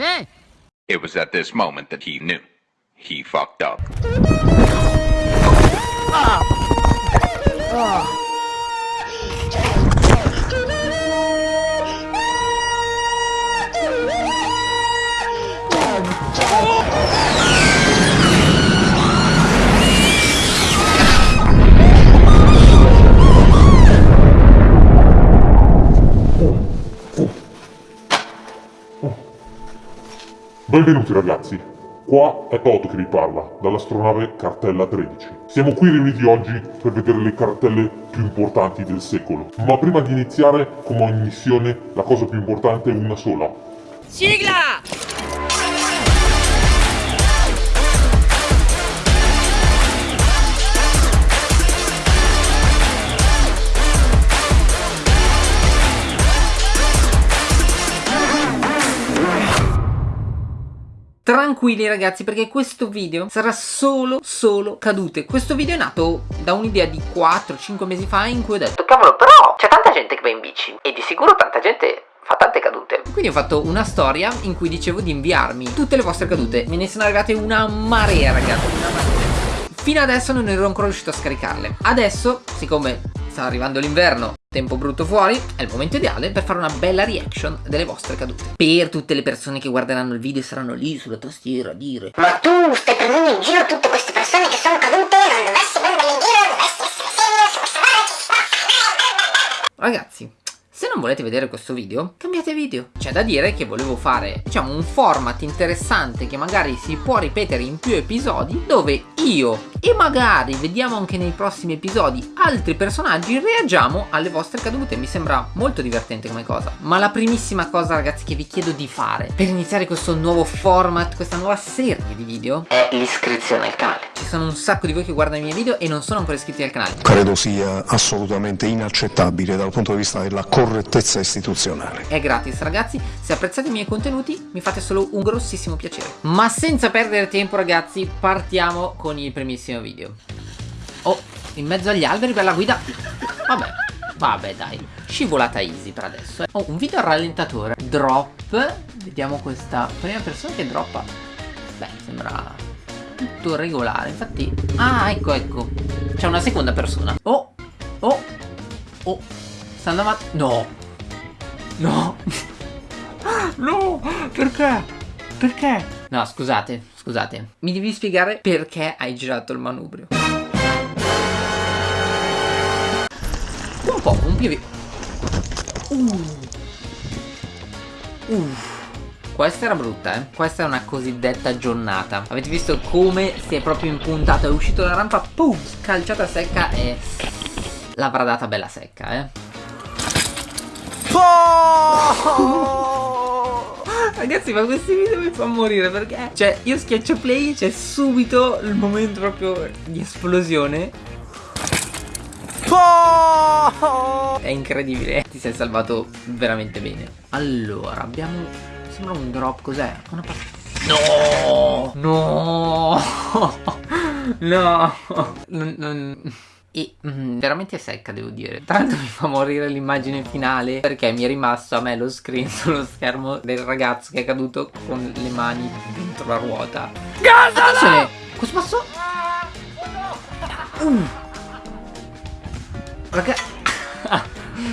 Sì. It was at this moment that he knew. He fucked up. Ah. Ah. Benvenuti ragazzi, qua è Toto che vi parla, dall'astronave Cartella 13. Siamo qui riuniti oggi per vedere le cartelle più importanti del secolo. Ma prima di iniziare, come ogni missione, la cosa più importante è una sola. Sigla! Tranquilli ragazzi perché questo video sarà solo solo cadute Questo video è nato da un'idea di 4-5 mesi fa in cui ho detto Cavolo, però c'è tanta gente che va in bici e di sicuro tanta gente fa tante cadute. Quindi ho fatto una storia in cui dicevo di inviarmi tutte le vostre cadute Me ne sono arrivate una marea ragazzi una marea. Fino adesso non ero ancora riuscito a scaricarle Adesso, siccome sta arrivando l'inverno Tempo brutto fuori, è il momento ideale per fare una bella reaction delle vostre cadute Per tutte le persone che guarderanno il video e saranno lì sulla tastiera a dire Ma tu stai prendendo in giro tutte queste persone che sono cadute, non dovresti prendere in giro, dovresti essere serio ci sta. Ragazzi, se non volete vedere questo video, cambiate video. C'è da dire che volevo fare, diciamo, un format interessante che magari si può ripetere in più episodi, dove io e magari vediamo anche nei prossimi episodi altri personaggi reagiamo alle vostre cadute. Mi sembra molto divertente come cosa. Ma la primissima cosa, ragazzi, che vi chiedo di fare per iniziare questo nuovo format, questa nuova serie di video, È l'iscrizione al canale. ci sono un sacco di voi che guardano i miei video e non sono ancora iscritti al canale. credo sia assolutamente inaccettabile dal punto di vista della correttezza istituzionale. È gratis ragazzi, se apprezzate i miei contenuti mi fate solo un grossissimo piacere. Ma senza perdere tempo ragazzi, partiamo con il primissimo video. Oh, in mezzo agli alberi per la guida. Vabbè, vabbè dai, scivolata easy per adesso. eh. Oh, un video a rallentatore. Drop, vediamo questa prima persona che droppa. Beh, sembra tutto regolare, infatti... Ah, ecco, ecco. C'è una seconda persona. Oh, oh, oh. Sta andando avanti. No. No. No, perché? Perché? No, scusate, scusate. Mi devi spiegare perché hai girato il manubrio. Un po', un più. Uh. Uh. Questa era brutta, eh. Questa è una cosiddetta giornata. Avete visto come si è proprio impuntato? È uscito dalla rampa, pum, calciata secca e l'avrà data bella secca, eh. Ragazzi ma questi video mi fanno morire perché Cioè io schiaccio play C'è subito il momento proprio di esplosione. È incredibile. Ti sei salvato veramente bene. Allora abbiamo Sembra un drop cos'è? Una pa- No! No! No! Non- non- e mm, veramente secca devo dire. L'altro mi fa morire l'immagine finale Perché mi è rimasto a me lo screen sullo schermo Del ragazzo che è caduto con le mani dentro la ruota. Attenzione Cosa passò? Uh. Raga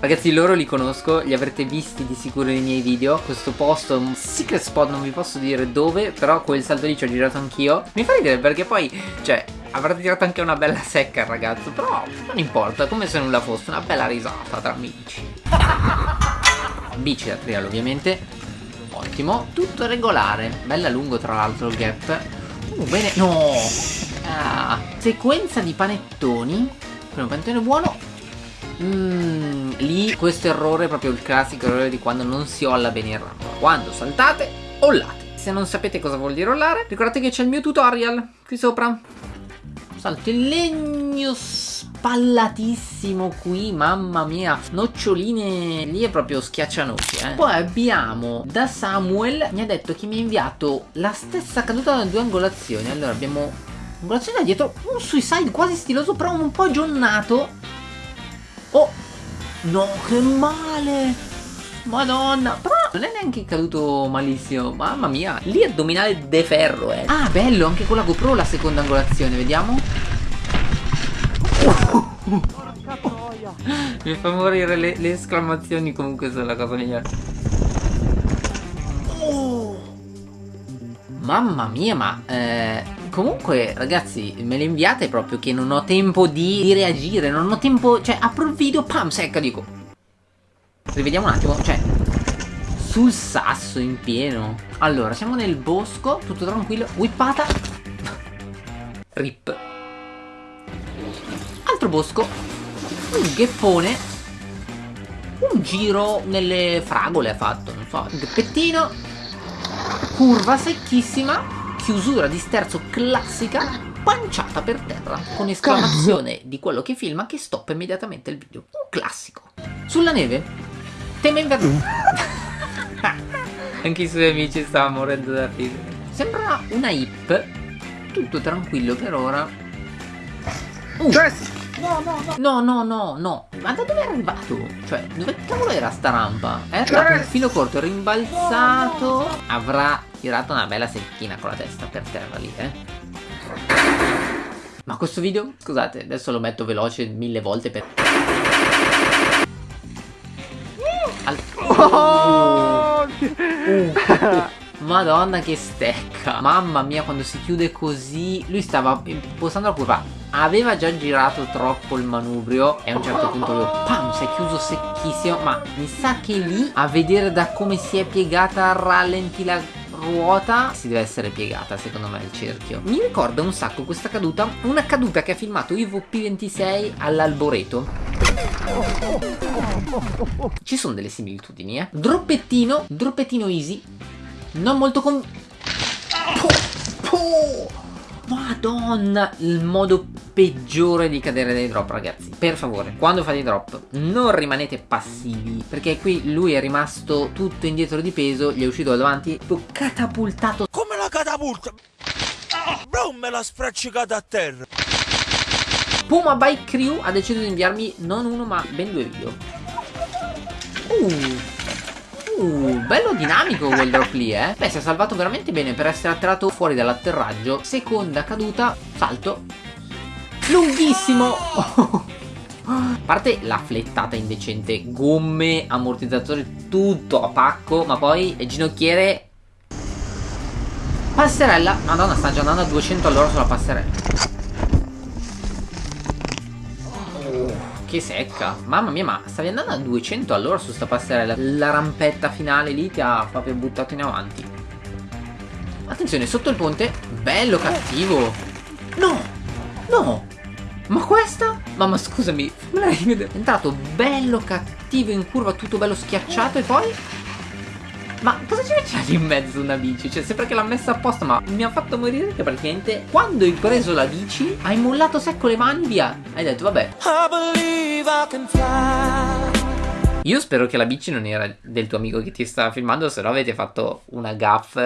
Ragazzi loro li conosco, li avrete visti di sicuro nei miei video. Questo posto è un secret spot, non vi posso dire dove Però quel salto lì ci ho girato anch'io. Mi fa ridere perché poi, cioè, avrà tirato anche una bella secca il ragazzo Però non importa, come se nulla fosse, una bella risata tra amici. Bici da trial ovviamente. Ottimo, tutto regolare. Bella lungo tra l'altro il gap. Uh, bene, no. Ah, Sequenza di panettoni. Primo panettone buono. Mm, lì questo errore è proprio il classico errore di quando non si olla bene in rampa. Quando saltate, ollate. Se non sapete cosa vuol dire ollare, ricordate che c'è il mio tutorial qui sopra. Salto in legno spallatissimo qui, mamma mia. Noccioline, lì è proprio schiaccianoci, eh. Poi abbiamo da Samuel, mi ha detto che mi ha inviato la stessa caduta da due angolazioni. Allora abbiamo angolazione da dietro, un suicide quasi stiloso, però un po' giornato. Oh! No, che male! Madonna Però non è neanche caduto malissimo. Mamma mia Lì addominale de ferro eh. Ah bello anche con la GoPro la seconda angolazione Vediamo. Mi fa morire le, le esclamazioni comunque sono la cosa migliore. Mamma mia ma eh, Comunque ragazzi me le inviate proprio che non ho tempo di, di reagire Non ho tempo Cioè apro il video Pam secca dico. Rivediamo un attimo Cioè sul sasso in pieno. Allora siamo nel bosco Tutto tranquillo. Whippata Rip. Altro bosco. Un gheppone Un giro nelle fragole ha fatto Non so Un geppettino. Curva secchissima. Chiusura di sterzo classica. Panciata per terra Con esclamazione di quello che filma Che stoppa immediatamente il video. Un classico. Sulla neve. Tema inverno Anche i suoi amici stavano morendo da ridere Sembra una hip Tutto tranquillo per ora uh. No, no, no. No, no, no, no. Ma da dove è arrivato? Cioè, dove cavolo era sta rampa? È arrivato un filo corto, rimbalzato. Avrà tirato una bella secchina con la testa per terra lì, eh. Ma questo video, scusate, adesso lo metto veloce mille volte per... Al... Oh! Madonna che stecca. Mamma mia quando si chiude così Lui stava impostando la curva. Aveva già girato troppo il manubrio E a un certo punto lui Pam si è chiuso secchissimo. Ma mi sa che lì A vedere da come si è piegata Rallenti la ruota si deve essere piegata secondo me il cerchio. Mi ricorda un sacco questa caduta una caduta che ha filmato Ivo P26 all'Alboreto ci sono delle similitudini eh. Droppettino droppettino easy. Non molto con... Madonna, il modo peggiore di cadere dai drop ragazzi. Per favore, quando fate i drop non rimanete passivi Perché qui lui è rimasto tutto indietro di peso Gli è uscito da davanti catapultato. Come la catapulta? Bro me l'ha sfraccicata a terra Puma Bike Crew ha deciso di inviarmi non uno ma ben due video Uh Uh, bello dinamico quel drop lì, eh. Beh, si è salvato veramente bene per essere attirato fuori dall'atterraggio. Seconda caduta, salto. Lunghissimo. A parte la flettata indecente, gomme, ammortizzatori, tutto a pacco, ma poi ginocchiere... Passerella, madonna sta già andando a 200 all'ora sulla passerella Che secca. Mamma mia ma stavi andando a 200 all'ora su sta passerella. La rampetta finale lì ti ha proprio buttato in avanti. Attenzione sotto il ponte Bello cattivo. No No. Ma questa? Mamma scusami È entrato bello cattivo in curva Tutto bello schiacciato e poi ma cosa ci faceva in mezzo una bici? Cioè sembra che l'ha messa apposta ma mi ha fatto morire che praticamente quando hai preso la bici hai mollato secco le mani via. Hai detto vabbè. Io spero che la bici non era del tuo amico che ti stava filmando Se no avete fatto una gaff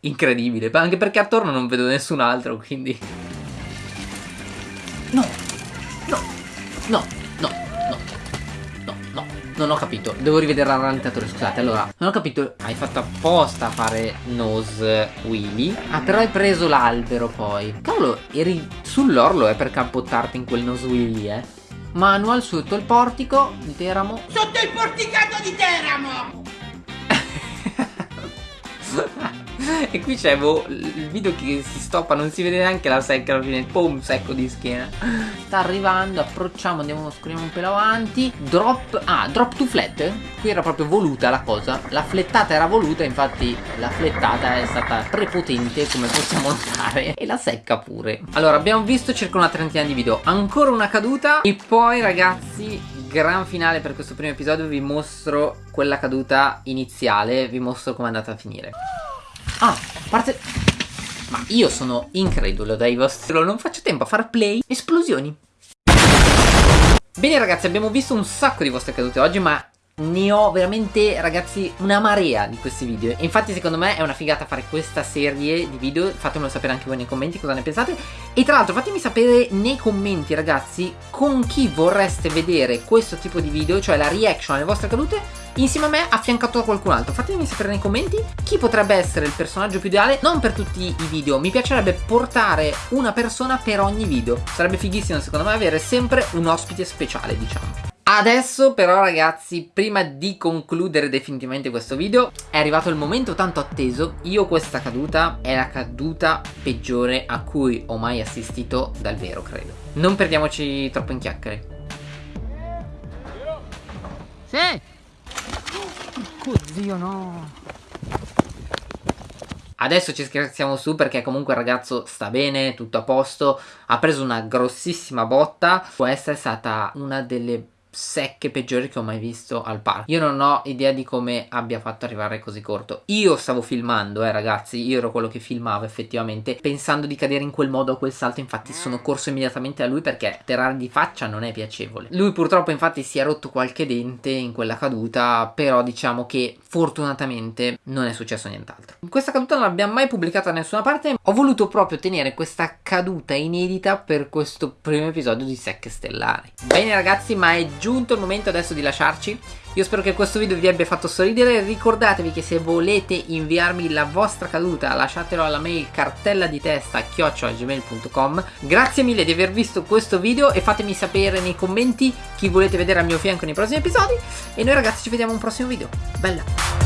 incredibile. Anche perché attorno non vedo nessun altro quindi. No. No. No non ho capito, devo rivedere il rallentatore, scusate. Allora, non ho capito. Hai fatto apposta a fare nose wheelie Ah, però hai preso l'albero poi. Cavolo, eri sull'orlo eh, per campottarti in quel nose wheelie, eh. Manual sotto il portico di Teramo. Sotto il porticato di Teramo e qui c'è boh, il video che si stoppa, non si vede neanche la secca alla fine, pum, secco di schiena. Sta arrivando, approcciamo, andiamo, scorriamo un pelo avanti. Drop, ah, drop to flat. Qui era proprio voluta la cosa. La flettata era voluta, infatti la flettata è stata prepotente, come possiamo notare. E la secca pure. Allora, abbiamo visto circa una trentina di video. Ancora una caduta. E poi, ragazzi, gran finale per questo primo episodio vi mostro quella caduta iniziale, vi mostro come è andata a finire. Ah, parte... Ma io sono incredulo dai vostri... Non faccio tempo a fare play. Esplosioni. Bene ragazzi, abbiamo visto un sacco di vostre cadute oggi, ma ne ho veramente ragazzi una marea di questi video. Infatti secondo me è una figata fare questa serie di video. Fatemelo sapere anche voi nei commenti cosa ne pensate. E tra l'altro fatemi sapere nei commenti ragazzi con chi vorreste vedere questo tipo di video cioè la reaction alle vostre cadute insieme a me affiancato da qualcun altro. Fatemi sapere nei commenti chi potrebbe essere il personaggio più ideale non per tutti i video. Mi piacerebbe portare una persona per ogni video. Sarebbe fighissimo secondo me avere sempre un ospite speciale diciamo Adesso però ragazzi, prima di concludere definitivamente questo video, è arrivato il momento tanto atteso, io questa caduta è la caduta peggiore a cui ho mai assistito dal vero credo. Non perdiamoci troppo in chiacchiere. Sì! Oddio no! Adesso ci scherziamo su perché comunque il ragazzo sta bene, tutto a posto, ha preso una grossissima botta, questa è stata una delle secche peggiori che ho mai visto al parco io non ho idea di come abbia fatto arrivare così corto. Io stavo filmando eh ragazzi io ero quello che filmava effettivamente. Pensando di cadere in quel modo a quel salto infatti sono corso immediatamente a lui perché terrare di faccia non è piacevole. Lui purtroppo infatti si è rotto qualche dente in quella caduta però diciamo che fortunatamente non è successo nient'altro. Questa caduta non l'abbiamo mai pubblicata da nessuna parte. Ho voluto proprio tenere questa caduta inedita per questo primo episodio di Secche Stellari. Bene ragazzi ma è giunto il momento adesso di lasciarci. Io spero che questo video vi abbia fatto sorridere. Ricordatevi che se volete inviarmi la vostra caduta lasciatelo alla mail cartella di testa chiocciolagmail.com grazie mille di aver visto questo video e fatemi sapere nei commenti chi volete vedere al mio fianco nei prossimi episodi. E noi ragazzi ci vediamo in un prossimo video. Bella